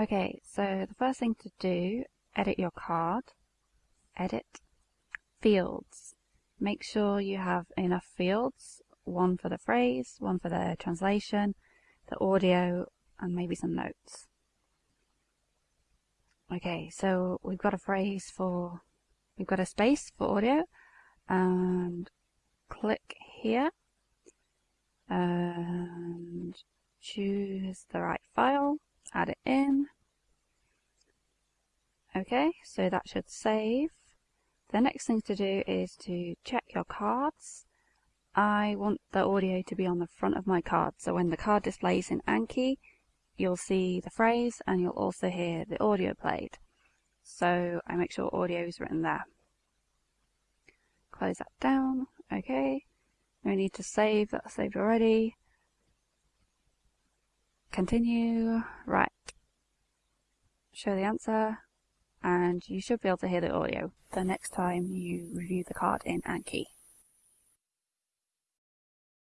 Okay, so the first thing to do, edit your card, edit, fields. Make sure you have enough fields, one for the phrase, one for the translation, the audio, and maybe some notes. Okay, so we've got a phrase for, we've got a space for audio, and click here, and choose the right file, add it in. Okay, so that should save. The next thing to do is to check your cards. I want the audio to be on the front of my card, so when the card displays in Anki, you'll see the phrase and you'll also hear the audio played. So I make sure audio is written there. Close that down, okay. No need to save, that's saved already. Continue, right. Show the answer, and you should be able to hear the audio the next time you review the card in Anki.